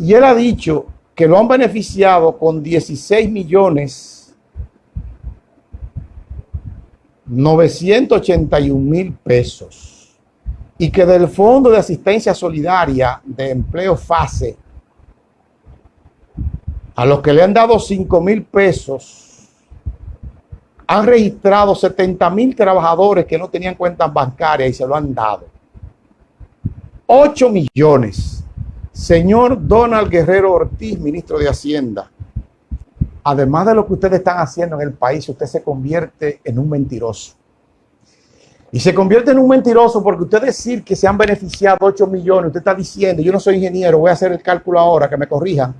Y él ha dicho que lo han beneficiado con 16 millones 981 mil pesos y que del Fondo de Asistencia Solidaria de Empleo FASE, a los que le han dado 5 mil pesos, han registrado 70 mil trabajadores que no tenían cuentas bancarias y se lo han dado. 8 millones. Señor Donald Guerrero Ortiz, ministro de Hacienda, además de lo que ustedes están haciendo en el país, usted se convierte en un mentiroso. Y se convierte en un mentiroso porque usted decir que se han beneficiado 8 millones, usted está diciendo, yo no soy ingeniero, voy a hacer el cálculo ahora, que me corrijan,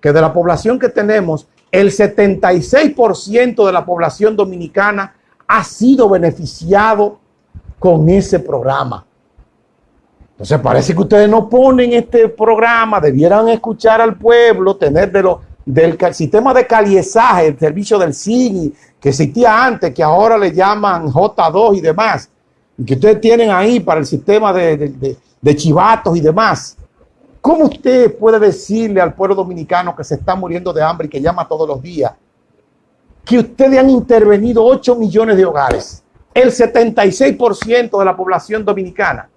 que de la población que tenemos, el 76% de la población dominicana ha sido beneficiado con ese programa. Entonces parece que ustedes no ponen este programa, debieran escuchar al pueblo, tener de del sistema de caliezaje, el servicio del CINI, que existía antes, que ahora le llaman J2 y demás, y que ustedes tienen ahí para el sistema de, de chivatos y demás. ¿Cómo usted puede decirle al pueblo dominicano que se está muriendo de hambre y que llama todos los días que ustedes han intervenido 8 millones de hogares, el 76% de la población dominicana,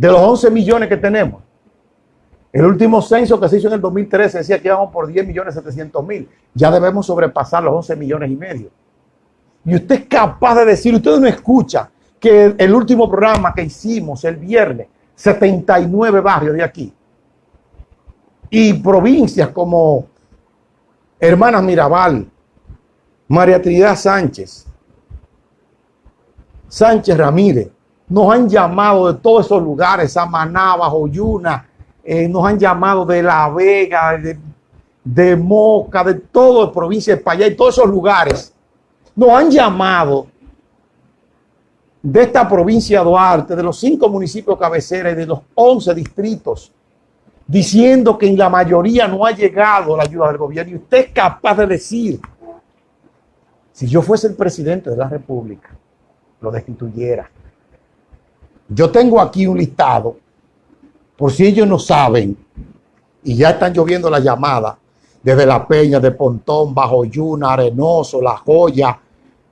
de los 11 millones que tenemos? El último censo que se hizo en el 2013 decía que íbamos por 10 millones 700 mil. Ya debemos sobrepasar los 11 millones y medio. Y usted es capaz de decir, usted no escucha que el último programa que hicimos el viernes, 79 barrios de aquí, y provincias como Hermanas Mirabal, María Trinidad Sánchez, Sánchez Ramírez, nos han llamado de todos esos lugares, Samaná, Joyuna, eh, nos han llamado de La Vega, de, Moca, de toda la provincia de Payá y todos esos lugares. Nos han llamado de esta provincia de Duarte, de los cinco municipios cabeceras y de los once distritos, diciendo que en la mayoría no ha llegado la ayuda del gobierno. Y usted es capaz de decir, si yo fuese el presidente de la República, lo destituyera. Yo tengo aquí un listado por si ellos no saben, y ya están lloviendo las llamadas desde La Peña, de Pontón, Bajo Yuna, Arenoso, La Joya,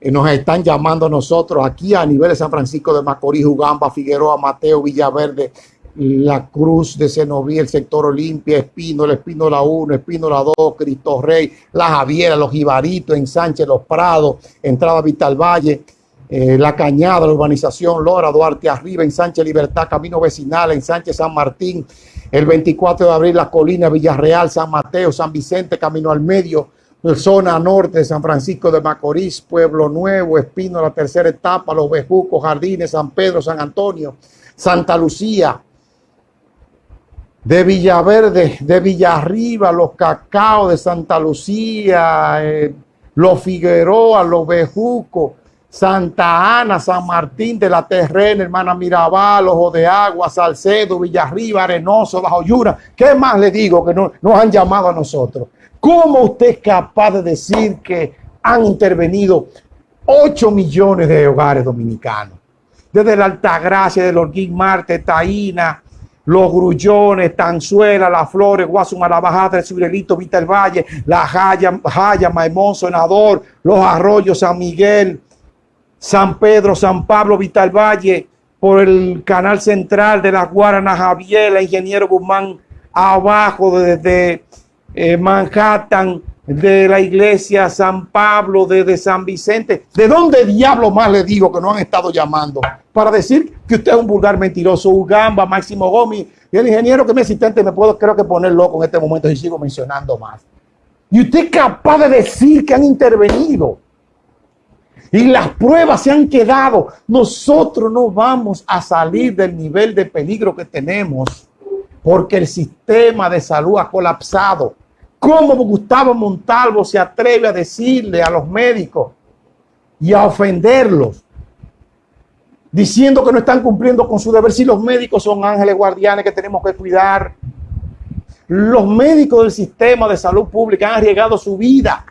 y nos están llamando a nosotros aquí a nivel de San Francisco de Macorís, Ugamba, Figueroa, Mateo, Villaverde, La Cruz de Cenoví, el sector Olimpia, Espino, el Espino la 1, Espino la 2, Cristo Rey, La Javiera, Los Jibaritos, en Sánchez, Los Prados, Entrada Vital Valle, eh, la Cañada, la urbanización Lora, Duarte Arriba, en Sánchez Libertad, Camino Vecinal, en Sánchez San Martín, el 24 de abril La Colina, Villarreal, San Mateo, San Vicente, Camino al Medio, zona norte San Francisco de Macorís, Pueblo Nuevo, Espino, la tercera etapa, Los Bejucos, Jardines, San Pedro, San Antonio, Santa Lucía, de Villaverde, de Villarriba, Los Cacao de Santa Lucía, eh, Los Figueroa, Los Bejucos, Santa Ana, San Martín de la Terrena, Hermana Mirabal, Ojo de Agua, Salcedo, Villarriba, Arenoso, Bajo Yura. ¿Qué más le digo que no, nos han llamado a nosotros? ¿Cómo usted es capaz de decir que han intervenido 8 millones de hogares dominicanos? Desde la Altagracia, del Orguín Marte, Taína, Los Grullones, Tanzuela, Las Flores, Guasuma, La Bajada, el Cibrelito, Vita el Valle, La Jaya, Jaya, Maimón, Senador, Los Arroyos, San Miguel, San Pedro, San Pablo, Vital Valle, por el canal central de la Guarana, Javier, Ingeniero Guzmán, abajo desde eh, Manhattan, de la iglesia San Pablo, desde San Vicente. ¿De dónde diablo más le digo que no han estado llamando? Para decir que usted es un vulgar mentiroso, Ugamba, Máximo Gómez, y el ingeniero que me asistente me puedo creo que poner loco en este momento y sigo mencionando más. Y usted es capaz de decir que han intervenido y las pruebas se han quedado. Nosotros no vamos a salir del nivel de peligro que tenemos porque el sistema de salud ha colapsado. ¿Cómo Gustavo Montalvo se atreve a decirle a los médicos y a ofenderlos? Diciendo que no están cumpliendo con su deber si los médicos son ángeles guardianes que tenemos que cuidar. Los médicos del sistema de salud pública han arriesgado su vida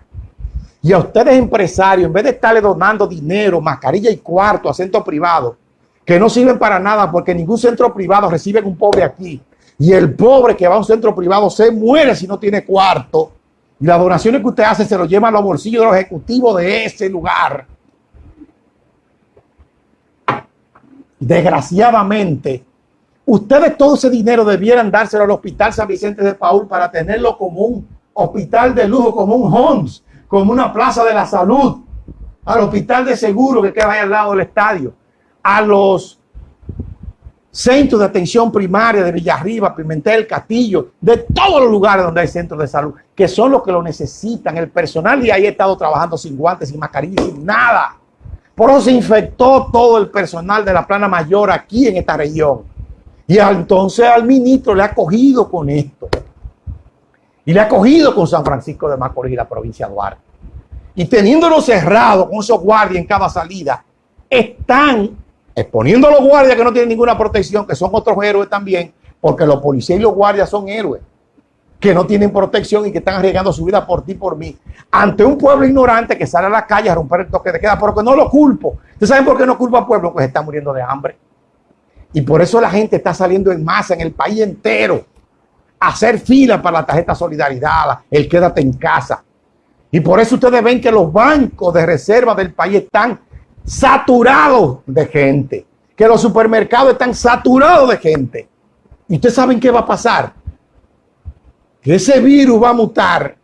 y a ustedes empresarios, en vez de estarle donando dinero, mascarilla y cuarto a centros privados, que no sirven para nada porque ningún centro privado recibe un pobre aquí, Y el pobre que va a un centro privado se muere si no tiene cuarto. Y las donaciones que usted hace se lo llevan a los bolsillos de los ejecutivos de ese lugar. Desgraciadamente, ustedes todo ese dinero debieran dárselo al Hospital San Vicente de Paul para tenerlo como un hospital de lujo, como un Homs, como una plaza de la salud, al hospital de seguro que queda ahí al lado del estadio, a los centros de atención primaria de Villarriba, Pimentel, Castillo, de todos los lugares donde hay centros de salud, que son los que lo necesitan. El personal y ahí ha estado trabajando sin guantes, sin mascarilla, sin nada. Por eso se infectó todo el personal de la plana mayor aquí en esta región. Y entonces al ministro le ha cogido con esto. Y le ha cogido con San Francisco de Macorís y la provincia de Duarte. Y teniéndolo cerrado con esos guardias en cada salida, están exponiendo a los guardias que no tienen ninguna protección, que son otros héroes también, porque los policías y los guardias son héroes que no tienen protección y que están arriesgando su vida por ti por mí, ante un pueblo ignorante que sale a la calle a romper el toque de queda, pero que no lo culpo. ¿Ustedes saben por qué no culpa al pueblo? Pues está muriendo de hambre. Y por eso la gente está saliendo en masa en el país entero hacer fila para la tarjeta solidaridad, el quédate en casa. Y por eso ustedes ven que los bancos de reserva del país están saturados de gente, que los supermercados están saturados de gente. ¿Y ustedes saben qué va a pasar? que ese virus va a mutar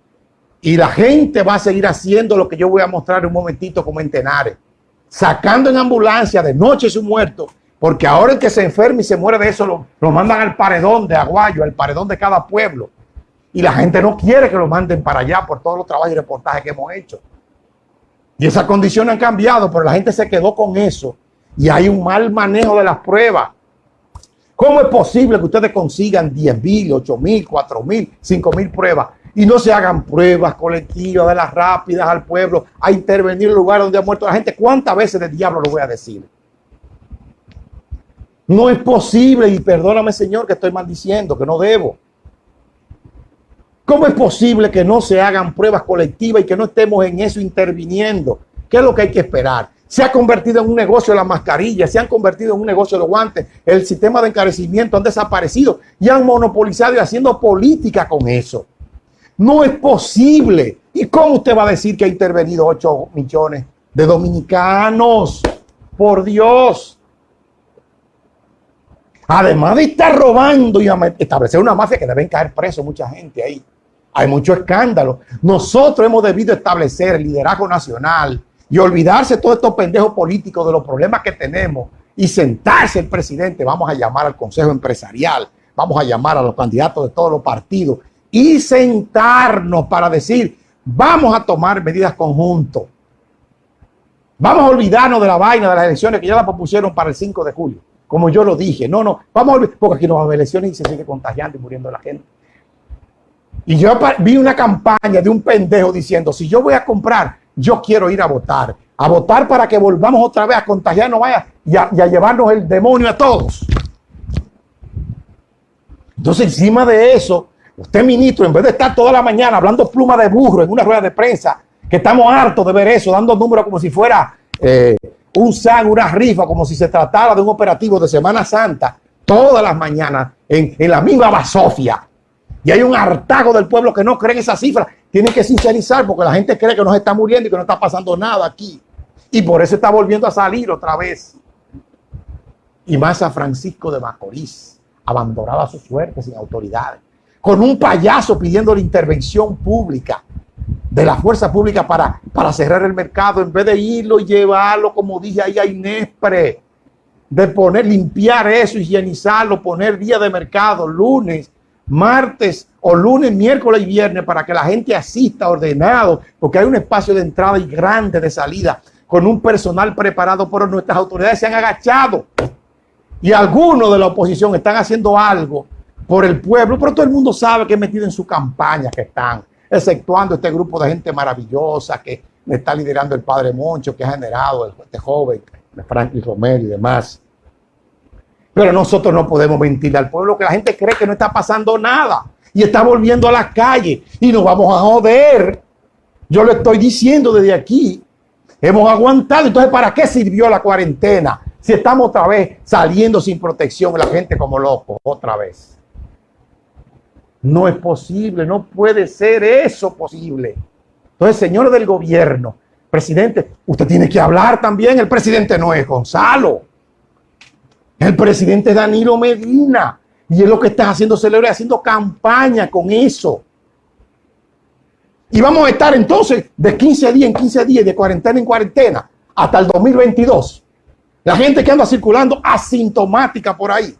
y la gente va a seguir haciendo lo que yo voy a mostrar un momentito como en Tenares, sacando en ambulancia de noche su muerto, porque ahora el que se enferme y se muere de eso lo, mandan al paredón de Aguayo, al paredón de cada pueblo. Y la gente no quiere que lo manden para allá por todos los trabajos y reportajes que hemos hecho. Y esas condiciones han cambiado, pero la gente se quedó con eso. Y hay un mal manejo de las pruebas. ¿Cómo es posible que ustedes consigan 10 mil, 8 mil, 4 mil, 5 mil pruebas y no se hagan pruebas colectivas de las rápidas al pueblo a intervenir en el lugar donde ha muerto la gente? ¿Cuántas veces del diablo lo voy a decir? No es posible, y perdóname Señor que estoy maldiciendo, que no debo. ¿Cómo es posible que no se hagan pruebas colectivas y que no estemos en eso interviniendo? ¿Qué es lo que hay que esperar? se ha convertido en un negocio la mascarilla, se han convertido en un negocio los guantes, el sistema de encarecimiento han desaparecido y han monopolizado y haciendo política con eso. No es posible. ¿Y cómo usted va a decir que ha intervenido 8 millones de dominicanos? Por Dios. Además de estar robando y establecer una mafia que deben caer preso mucha gente ahí. Hay mucho escándalo. Nosotros hemos debido establecer el liderazgo nacional y olvidarse todos estos pendejos políticos de los problemas que tenemos y sentarse el presidente, vamos a llamar al Consejo Empresarial, vamos a llamar a los candidatos de todos los partidos y sentarnos para decir, vamos a tomar medidas conjuntos. Vamos a olvidarnos de la vaina de las elecciones que ya la propusieron para el 5 de julio, como yo lo dije. No, no, vamos a olvidar, porque aquí no va a haber elecciones y se sigue contagiando y muriendo la gente. Y yo vi una campaña de un pendejo diciendo, si yo voy a comprar yo quiero ir a votar. A votar para que volvamos otra vez a contagiarnos vaya, y, a, llevarnos el demonio a todos. Entonces, encima de eso, usted, ministro, en vez de estar toda la mañana hablando pluma de burro en una rueda de prensa, que estamos hartos de ver eso, dando números como si fuera eh, un una rifa, como si se tratara de un operativo de Semana Santa, todas las mañanas, en, en la misma basofia. Y hay un hartago del pueblo que no cree en esa cifra. Tienen que sincerizar porque la gente cree que nos está muriendo y que no está pasando nada aquí. Y por eso está volviendo a salir otra vez. Y más a Francisco de Macorís, abandonado a su suerte sin autoridades. Con un payaso pidiendo la intervención pública de la fuerza pública para, para cerrar el mercado, en vez de irlo y llevarlo, como dije ahí a Inespre, de poner, limpiar eso, higienizarlo, poner día de mercado, lunes, martes o lunes, miércoles y viernes para que la gente asista ordenado, porque hay un espacio de entrada y grande de salida con un personal preparado, pero nuestras autoridades se han agachado. Y algunos de la oposición están haciendo algo por el pueblo, pero todo el mundo sabe que es metido en su campaña que están, exceptuando este grupo de gente maravillosa que está liderando el padre Moncho, que ha generado este joven, Franklin Romero y demás. Pero nosotros no podemos mentir al pueblo que la gente cree que no está pasando nada y está volviendo a las calles y nos vamos a joder. Yo le estoy diciendo desde aquí. Hemos aguantado. Entonces, ¿para qué sirvió la cuarentena? Si estamos otra vez saliendo sin protección, la gente como loco, otra vez. No es posible, no puede ser eso posible. Entonces, señores del gobierno, presidente, usted tiene que hablar también. El presidente no es Gonzalo. El presidente es Danilo Medina. Y es lo que está haciendo celebrar, haciendo campaña con eso. Y vamos a estar entonces de 15 días en 15 días, de cuarentena en cuarentena, hasta el 2022. La gente que anda circulando asintomática por ahí.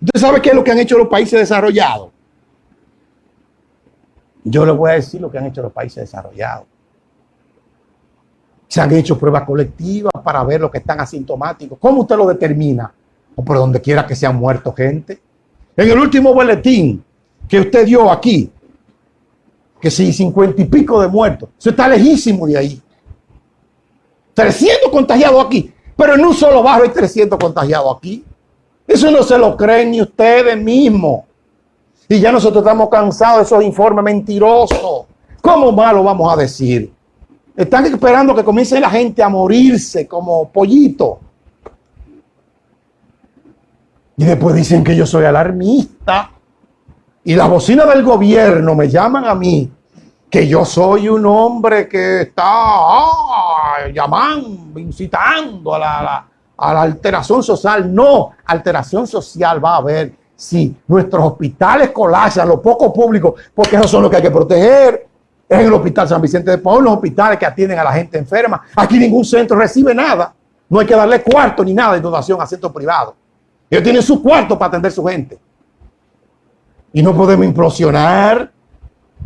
¿Usted sabe qué es lo que han hecho los países desarrollados? Yo le voy a decir lo que han hecho los países desarrollados. Se han hecho pruebas colectivas para ver lo que están asintomáticos. ¿Cómo usted lo determina? O por donde quiera que se han muerto gente. En el último boletín que usted dio aquí, que si cincuenta y pico de muertos, eso está lejísimo de ahí. 300 contagiados aquí, pero en un solo barrio hay 300 contagiados aquí. Eso no se lo creen ni ustedes mismos. Y ya nosotros estamos cansados de esos informes mentirosos. ¿Cómo más lo vamos a decir? Están esperando que comience la gente a morirse como pollito. Y después dicen que yo soy alarmista. Y las bocinas del gobierno me llaman a mí que yo soy un hombre que está ah, llamando, incitando a la alteración social. No, alteración social va a haber si nuestros hospitales colapsan, los pocos públicos, porque esos son los que hay que proteger. Es en el Hospital San Vicente de Paul, los hospitales que atienden a la gente enferma. Aquí ningún centro recibe nada. No hay que darle cuarto ni nada de donación a centros privados. Ellos tienen su cuarto para atender a su gente. Y no podemos implosionar.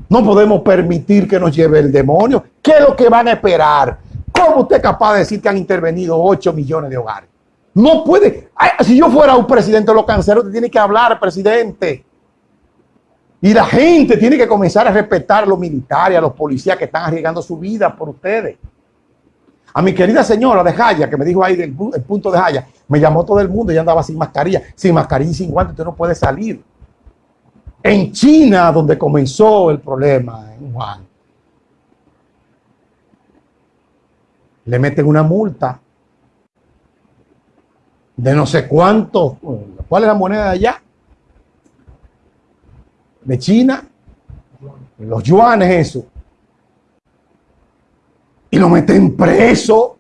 No podemos permitir que nos lleve el demonio. ¿Qué es lo que van a esperar? ¿Cómo usted es capaz de decir que han intervenido 8 millones de hogares? No puede. si yo fuera un presidente, lo cancelo, te tiene que hablar, presidente. Y la gente tiene que comenzar a respetar a los militares, a los policías que están arriesgando su vida por ustedes. A mi querida señora de Jaya, que me dijo ahí del el punto de Jaya, me llamó todo el mundo y andaba sin mascarilla. Sin mascarilla y sin guantes, usted no puede salir. En China, donde comenzó el problema, en le meten una multa de no sé cuánto. ¿Cuál es la moneda de allá? De China. Los yuanes, eso. Y lo meten preso.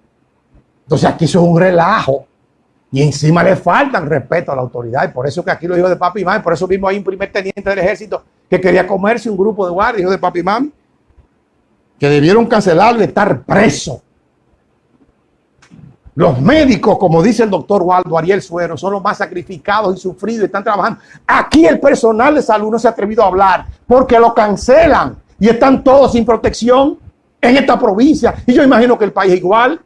Entonces aquí eso es un relajo. Y encima le faltan respeto a la autoridad. Y por eso que aquí lo dijo de papi y mami. Por eso mismo hay un primer teniente del ejército que quería comerse un grupo de guardias, hijo de papi y mami. Que debieron cancelarlo y estar preso. Los médicos, como dice el doctor Waldo Ariel Suero, son los más sacrificados y sufridos y están trabajando. Aquí el personal de salud no se ha atrevido a hablar porque lo cancelan y están todos sin protección en esta provincia. Y yo imagino que el país igual.